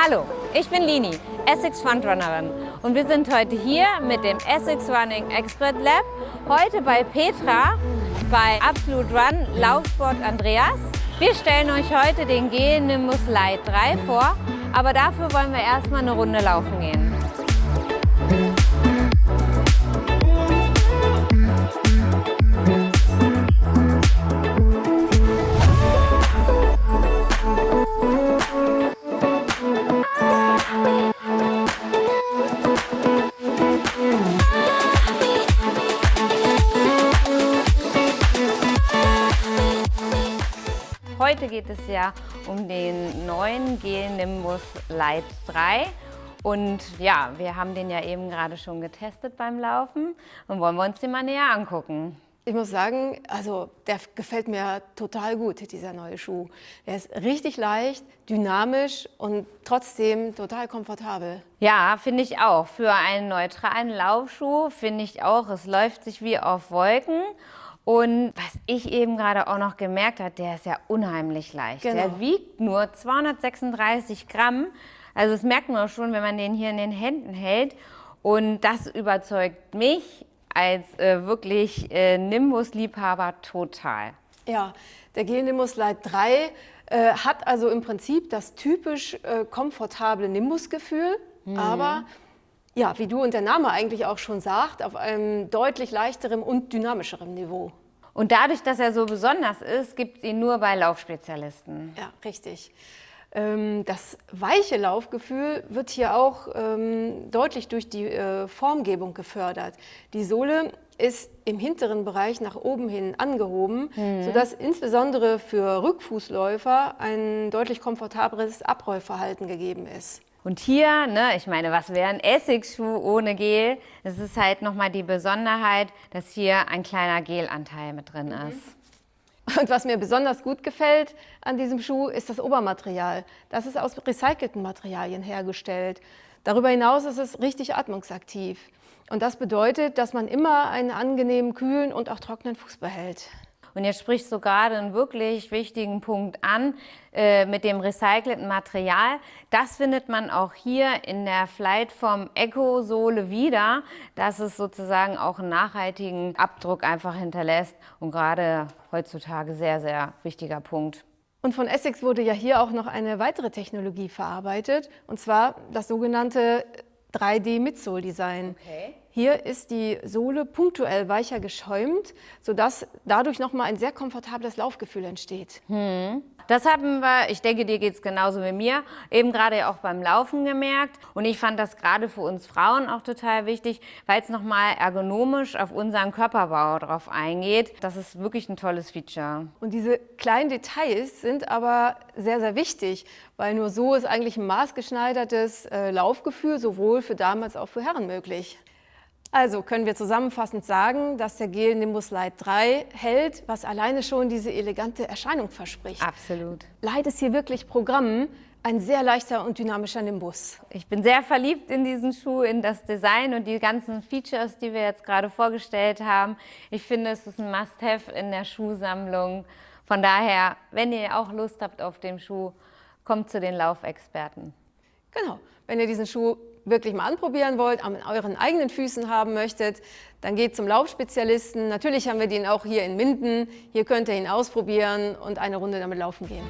Hallo, ich bin Lini, Essex Frontrunnerin und wir sind heute hier mit dem Essex Running Expert Lab, heute bei Petra bei Absolute Run Laufsport Andreas. Wir stellen euch heute den G Nimbus Light 3 vor, aber dafür wollen wir erstmal eine Runde laufen gehen. Heute geht es ja um den neuen Gel Nimbus Light 3. Und ja, wir haben den ja eben gerade schon getestet beim Laufen und wollen wir uns den mal näher angucken. Ich muss sagen, also der gefällt mir total gut, dieser neue Schuh. Der ist richtig leicht, dynamisch und trotzdem total komfortabel. Ja, finde ich auch. Für einen neutralen Laufschuh finde ich auch, es läuft sich wie auf Wolken. Und was ich eben gerade auch noch gemerkt habe, der ist ja unheimlich leicht. Genau. Der wiegt nur 236 Gramm. Also das merkt man auch schon, wenn man den hier in den Händen hält. Und das überzeugt mich als äh, wirklich äh, Nimbus-Liebhaber total. Ja, der Gel Nimbus Light 3 äh, hat also im Prinzip das typisch äh, komfortable Nimbus-Gefühl, mhm. aber ja, wie du und der Name eigentlich auch schon sagt, auf einem deutlich leichteren und dynamischeren Niveau. Und dadurch, dass er so besonders ist, gibt es ihn nur bei Laufspezialisten. Ja, richtig. Ähm, das weiche Laufgefühl wird hier auch ähm, deutlich durch die äh, Formgebung gefördert. Die Sohle ist im hinteren Bereich nach oben hin angehoben, mhm. sodass insbesondere für Rückfußläufer ein deutlich komfortableres Abrollverhalten gegeben ist. Und hier, ne, ich meine, was wäre ein Essigsschuh ohne Gel? Es ist halt nochmal die Besonderheit, dass hier ein kleiner Gelanteil mit drin mhm. ist. Und was mir besonders gut gefällt an diesem Schuh, ist das Obermaterial. Das ist aus recycelten Materialien hergestellt. Darüber hinaus ist es richtig atmungsaktiv. Und das bedeutet, dass man immer einen angenehmen, kühlen und auch trockenen Fuß behält. Und jetzt sprichst du gerade einen wirklich wichtigen Punkt an äh, mit dem recycelten Material. Das findet man auch hier in der Flightform Eco-Sohle wieder, dass es sozusagen auch einen nachhaltigen Abdruck einfach hinterlässt und gerade heutzutage sehr, sehr wichtiger Punkt. Und von Essex wurde ja hier auch noch eine weitere Technologie verarbeitet, und zwar das sogenannte 3D-Midsole-Design. Okay. Hier ist die Sohle punktuell weicher geschäumt, sodass dadurch nochmal ein sehr komfortables Laufgefühl entsteht. Hm. Das haben wir, ich denke, dir geht es genauso wie mir, eben gerade auch beim Laufen gemerkt. Und ich fand das gerade für uns Frauen auch total wichtig, weil es nochmal ergonomisch auf unseren Körperbau drauf eingeht. Das ist wirklich ein tolles Feature. Und diese kleinen Details sind aber sehr, sehr wichtig, weil nur so ist eigentlich ein maßgeschneidertes äh, Laufgefühl sowohl für Damen als auch für Herren möglich. Also können wir zusammenfassend sagen, dass der Gel Nimbus Light 3 hält, was alleine schon diese elegante Erscheinung verspricht. Absolut. Light ist hier wirklich Programm, ein sehr leichter und dynamischer Nimbus. Ich bin sehr verliebt in diesen Schuh, in das Design und die ganzen Features, die wir jetzt gerade vorgestellt haben. Ich finde, es ist ein Must-Have in der Schuhsammlung. Von daher, wenn ihr auch Lust habt auf den Schuh, kommt zu den Laufexperten. Genau, wenn ihr diesen Schuh wirklich mal anprobieren wollt, an euren eigenen Füßen haben möchtet, dann geht zum Laufspezialisten. Natürlich haben wir den auch hier in Minden. Hier könnt ihr ihn ausprobieren und eine Runde damit laufen gehen.